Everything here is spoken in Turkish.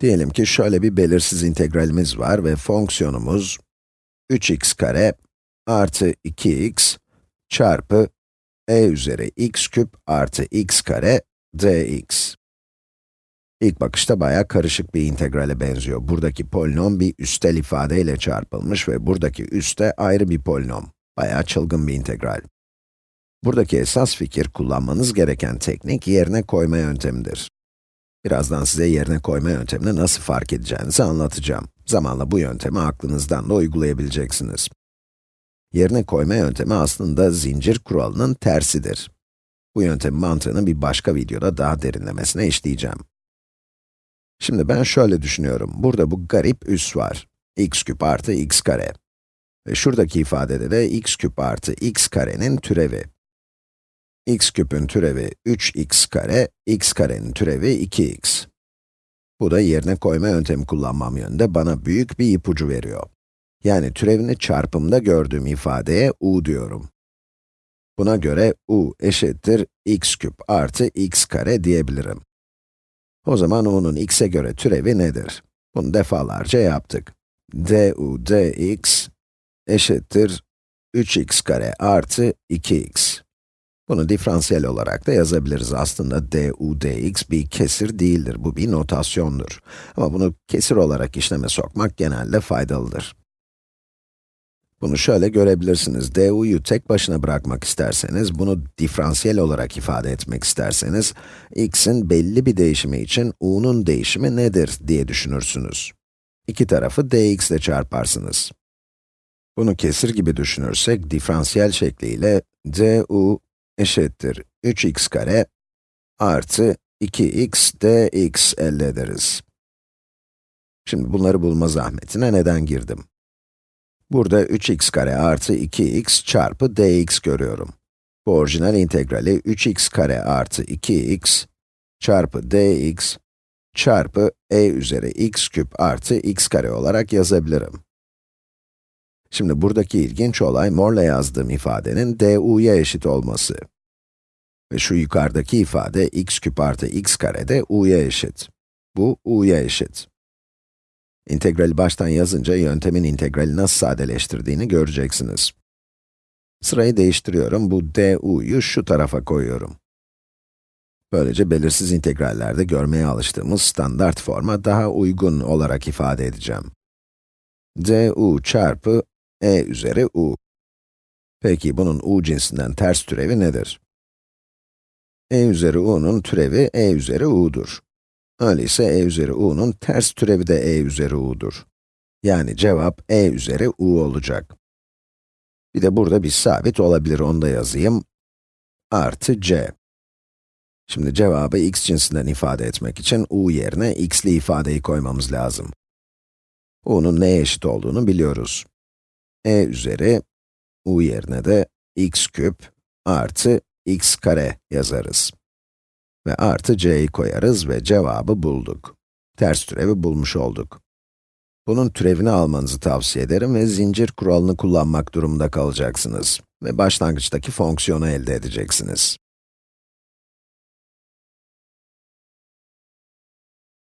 Diyelim ki şöyle bir belirsiz integralimiz var ve fonksiyonumuz 3x kare artı 2x çarpı e üzeri x küp artı x kare dx. İlk bakışta bayağı karışık bir integrale benziyor. Buradaki polinom bir üstel ifadeyle çarpılmış ve buradaki üste ayrı bir polinom. Bayağı çılgın bir integral. Buradaki esas fikir kullanmanız gereken teknik yerine koyma yöntemidir. Birazdan size yerine koyma yöntemini nasıl fark edeceğinizi anlatacağım. Zamanla bu yöntemi aklınızdan da uygulayabileceksiniz. Yerine koyma yöntemi aslında zincir kuralının tersidir. Bu yöntemin mantığını bir başka videoda daha derinlemesine işleyeceğim. Şimdi ben şöyle düşünüyorum. Burada bu garip üs var. x küp artı x kare. Ve şuradaki ifadede de x küp artı x karenin türevi x küpün türevi 3x kare, x karenin türevi 2x. Bu da yerine koyma yöntemi kullanmam yönünde bana büyük bir ipucu veriyor. Yani türevini çarpımda gördüğüm ifadeye u diyorum. Buna göre u eşittir x küp artı x kare diyebilirim. O zaman u'nun x'e göre türevi nedir? Bunu defalarca yaptık. du dx eşittir 3x kare artı 2x. Bunu diferansiyel olarak da yazabiliriz. Aslında du dx bir kesir değildir, bu bir notasyondur. Ama bunu kesir olarak işleme sokmak genelde faydalıdır. Bunu şöyle görebilirsiniz. du'yu tek başına bırakmak isterseniz, bunu diferansiyel olarak ifade etmek isterseniz, x'in belli bir değişimi için u'nun değişimi nedir diye düşünürsünüz. İki tarafı dx ile çarparsınız. Bunu kesir gibi düşünürsek, diferansiyel şekliyle du eşittir 3x kare artı 2x dx elde ederiz. Şimdi bunları bulma zahmetine neden girdim? Burada 3x kare artı 2x çarpı dx görüyorum. Bu orijinal integrali 3x kare artı 2x çarpı dx çarpı e üzeri x küp artı x kare olarak yazabilirim. Şimdi buradaki ilginç olay morla yazdığım ifadenin du'ya eşit olması. Ve şu yukarıdaki ifade x küp artı x kare de u'ya eşit. Bu u'ya eşit. İntegrali baştan yazınca yöntemin integrali nasıl sadeleştirdiğini göreceksiniz. Sırayı değiştiriyorum, bu du'yu şu tarafa koyuyorum. Böylece belirsiz integrallerde görmeye alıştığımız standart forma daha uygun olarak ifade edeceğim. du çarpı e üzeri u. Peki bunun u cinsinden ters türevi nedir? e üzeri u'nun türevi e üzeri u'dur. Öyleyse e üzeri u'nun ters türevi de e üzeri u'dur. Yani cevap e üzeri u olacak. Bir de burada bir sabit olabilir, onu da yazayım. Artı c. Şimdi cevabı x cinsinden ifade etmek için u yerine x'li ifadeyi koymamız lazım. u'nun neye eşit olduğunu biliyoruz e üzeri u yerine de x küp artı x kare yazarız. Ve artı c'yi koyarız ve cevabı bulduk. Ters türevi bulmuş olduk. Bunun türevini almanızı tavsiye ederim ve zincir kuralını kullanmak durumunda kalacaksınız. Ve başlangıçtaki fonksiyonu elde edeceksiniz.